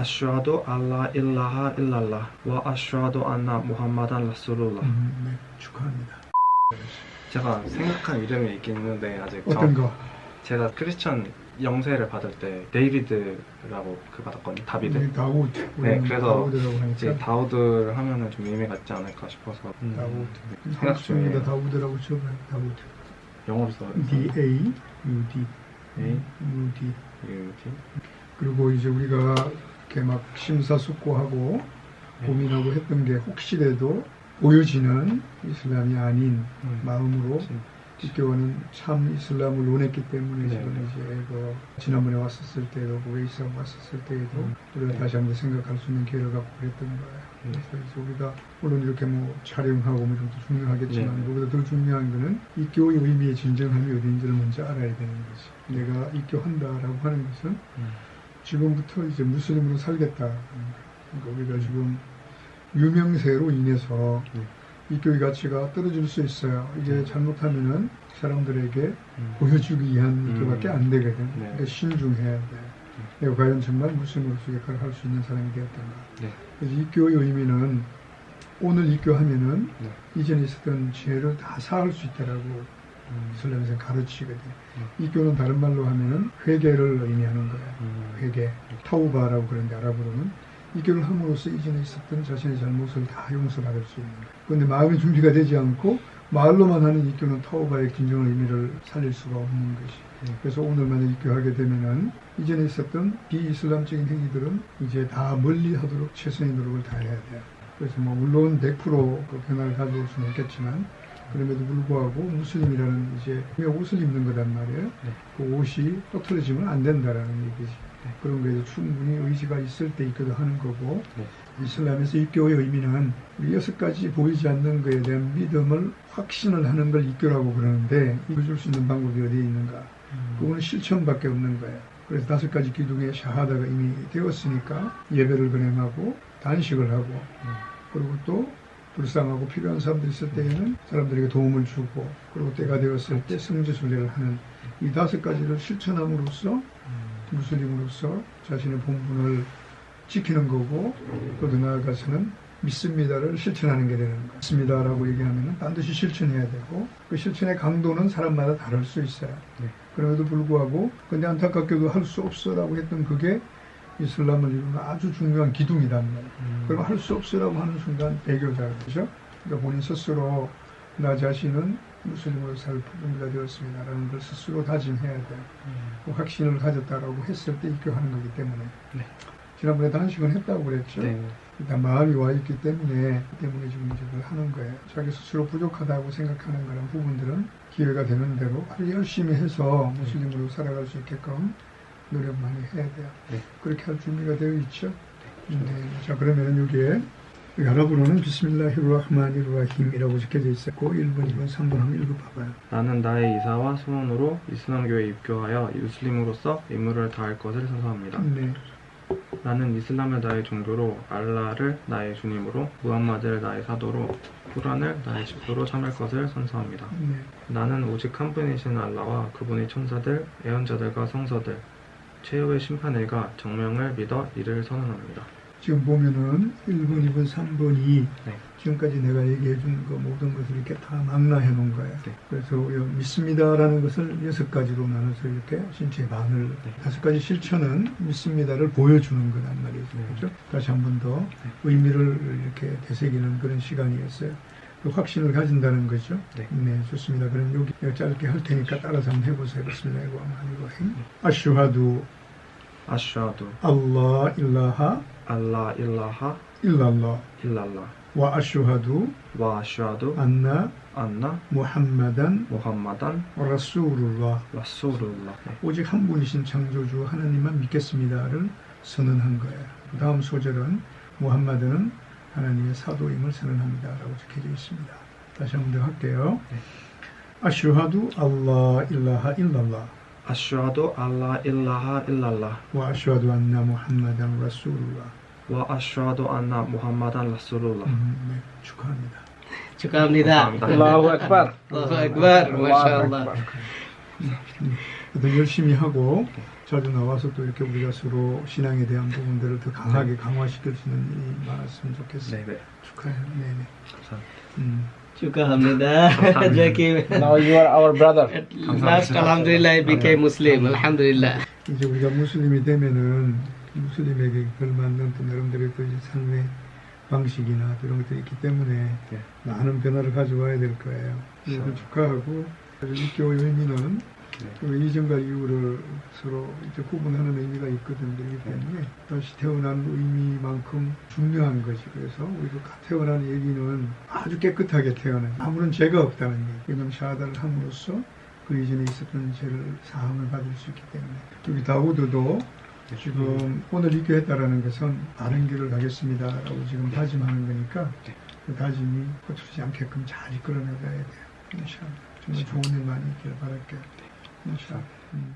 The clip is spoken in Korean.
أشهد أن لا إله إلا الله وأشهد أن محمدا رسول الله 음, 네, 축하합니다. 제가 생각한 이름이 있긴 있는데 아직 어떤 정- 거? 제가 크리스천 영세를 받을 때 데이비드라고 그 받았거든요 다비드 우리 다우드. 네, 그래서 다우드라고 이제 다우드를 하면은 좀 의미가 있지 않을까 싶어서 음, 다우드. 생각 한국입니다. 다우드라고 적어요. 다우드. 영어로 써 D A U D. A U D. U T 그리고 이제 우리가 이렇게 막 심사숙고하고 네. 고민하고 했던 게 혹시라도 보여지는 이슬람이 아닌 음. 마음으로 입교는 참 이슬람을 원했기 때문에 네. 지금 이제 그 지난번에 왔었을 때도 웨이스 왔었을 때에도 음. 우리가 네. 다시 한번 생각할 수 있는 기회를 갖고 그랬던 거예요. 네. 그래서 우리가 물론 이렇게 뭐 촬영하고 뭐 좀더 중요하겠지만 네. 우리보다 더 중요한 거는 입교의 의미의 진정함이 어딘지를 먼저 알아야 되는 거지. 내가 입교한다라고 하는 것은 음. 지금부터 이제 무슬림으로 살겠다. 그러니까 우리가 지금 유명세로 인해서 네. 이 교회 가치가 떨어질 수 있어요. 이게 네. 잘못하면은 사람들에게 음. 보여주기 위한 음. 교밖에 안 되거든. 네. 그러니까 신중해야 돼. 내가 과연 정말 무슬림으로서 역할을 할 수 있는 사람이 되었던가. 네. 그래서 이 교의 의미는 오늘 입교하면은 네. 이전에 있었던 죄를 다 사할 수 있다라고 음. 이슬람에서 가르치거든. 이 교는 다른 말로 하면은 회개를 의미하는 거야. 음. 회개, 타우바라고 그러는데 아랍어로는 이 교를 함으로써 이전에 있었던 자신의 잘못을 다 용서받을 수 있는 거야. 그런데 마음의 준비가 되지 않고 말로만 하는 이 교는 타우바의 진정한 의미를 살릴 수가 없는 것이. 네. 그래서 오늘 만약 입교하게 되면은 이전에 있었던 비이슬람적인 행위들은 이제 다 멀리 하도록 최선의 노력을 다해야 돼요. 그래서 뭐 물론 100%그 변화를 가져올 수는 없겠지만 그럼에도 불구하고 무슬림이라는 이제 옷을 입는 거단 말이에요. 네. 그 옷이 또틀어지면 안 된다라는 얘기지. 그런 거에도 충분히 의지가 있을 때 입교도 하는 거고 네. 이슬람에서 입교의 의미는 여섯 가지 보이지 않는 것에 대한 믿음을 확신을 하는 걸 입교라고 그러는데 입어줄 수 있는 방법이 어디에 있는가? 음. 그거는 실천밖에 없는 거예요. 그래서 다섯 가지 기둥의 샤하다가 이미 되었으니까 예배를 근행하고 단식을 하고 그리고 또 불쌍하고 필요한 사람들이 있을 때에는 사람들에게 도움을 주고 그리고 때가 되었을 때 성지 순례를 하는 이 다섯 가지를 실천함으로써 음. 무슬림으로서 자신의 본분을 지키는 거고 또 더 나아가서는 믿습니다를 실천하는 게 되는 거예요. 믿습니다라고 얘기하면 반드시 실천해야 되고 그 실천의 강도는 사람마다 다를 수 있어요. 네. 그럼에도 불구하고 근데 안타깝게도 할 수 없어라고 했던 그게 이슬람을 이루는 아주 중요한 기둥이란 말이에요. 음. 그럼 할 수 없어라고 하는 순간 배교자 그죠? 그러니까 본인 스스로 나 자신은 무슬림으로 살 준비가 되었습니다라는 걸 스스로 다짐해야 돼요. 음. 그 확신을 가졌다라고 했을 때 입교하는 거기 때문에 네. 지난번에 단식은 했다고 그랬죠. 네. 일단 마음이 와 있기 때문에 그 때문에 지금 이제 그걸 하는 거예요. 자기 스스로 부족하다고 생각하는 그런 부분들은 기회가 되는 대로 아주 열심히 해서 무슬림으로 살아갈 수 있게끔 노력 많이 해야 돼요. 네. 그렇게 할 준비가 되어 있죠. 네. 자 그러면 여기에 여기 아랍어로는 비스밀라히르라흐마니르라힘이라고 적혀져 있었고 1번, 2번, 3번 한번 읽어봐봐요. 나는 나의 이사와 소원으로 이슬람교에 입교하여 무슬림으로서 임무를 다할 것을 선서합니다. 네. 나는 이슬람을 나의 종교로, 알라를 나의 주님으로, 무함마드를 나의 사도로, 쿠란을 나의 집도로 참을 것을 선서합니다. 네. 나는 오직 한 분이신 알라와 그분의 천사들, 애언자들과 성서들, 최후의 심판일과 정명을 믿어 이를 선언합니다. 지금 보면은 1번, 2번, 3번이 네. 지금까지 내가 얘기해 준 그 모든 것을 이렇게 다 망라해 놓은 거예요. 네. 그래서 요 믿습니다라는 것을 여섯 가지로 나눠서 이렇게 신체 반을 네. 다섯 가지 실천은 믿습니다를 보여주는 거란 말이죠. 네. 그렇죠? 다시 한 번 더 의미를 이렇게 되새기는 그런 시간이었어요. 그 확신을 가진다는 거죠. 네. 좋습니다. 그럼 여기 짧게 할 테니까 따라서 한번 해보세요. 비스밀라히 rahmanir 아슈하두. 아슈아두. 알라 일라하. 알라 일라하. 일랄라. 일랄라. 와 아슈하두. 와 아슈아두. 안나. 안나. 무함마단. 무함마단. 라수룰라. 라수룰라. 네. 오직 한 분이신 창조주 하나님만 믿겠습니다를 선언한 거예요. 그 다음 소절은 무함마드는 하나님의 사도임을 선언합니다라고 적혀져 있습니다. 다시 한 번 더 할게요. 네. 아슈하두 알라 일라하 일랄라 아슈아두 알라 일라하 일랄라 와 아슈하두 안나 무함마단 라수룰라 와 아슈아두 안나 무함마단 라수룰라 음, 네, 축하합니다. 축하합니다. Akbar. Allahu Akbar. Masya Allah. Akbar. 더 열심히 하고 자주 나와서 또 이렇게 우리가 서로 신앙에 대한 부분들을 더 강하게 강화시킬 수 있는 일이 많았으면 좋겠어요. 네. 축하해요. 네네. 감사합니다. 음. Jackie. Now you are our brother. Last, Alhamdulillah, I became Muslim. Alhamdulillah. 이제 우리가 무슬림이 되면은 무슬림에게 걸맞는 또 나름대로의 그 삶의 방식이나 또 이런 것들이 있기 때문에 예. 많은 변화를 가져와야 될 거예요. 그래서 축하하고 육교의 의미는 그 이전과 이후를 서로 이제 구분하는 의미가 있거든 그렇기 때문에 다시 태어난 의미만큼 중요한 것이 그래서 우리가 태어난 얘기는 아주 깨끗하게 태어난 아무런 죄가 없다는 얘기 왜냐하면 샤하다를 함으로써 그 이전에 있었던 죄를 사함을 받을 수 있기 때문에. 여기 다우드도 지금 오늘 입교했다라는 것은 바른 길을 가겠습니다라고 지금 다짐하는 거니까 그 다짐이 거칠지 않게끔 잘 이끌어내가야 돼요. 정말 좋은 일 많이 있기를 바랄게요. 인샤. 음.